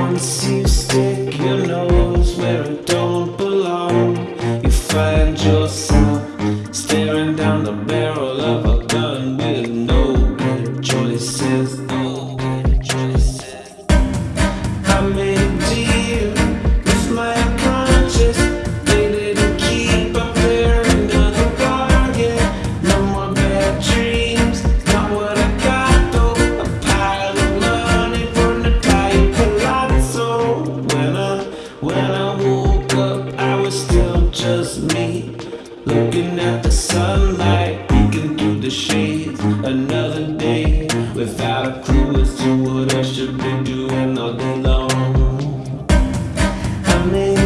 Once you stick your nose where it don't belong You find yourself staring down the barrel of a gun. just me Looking at the sunlight, peeking through the shades. Another day without a clue as to what I should be doing all day long. I mean,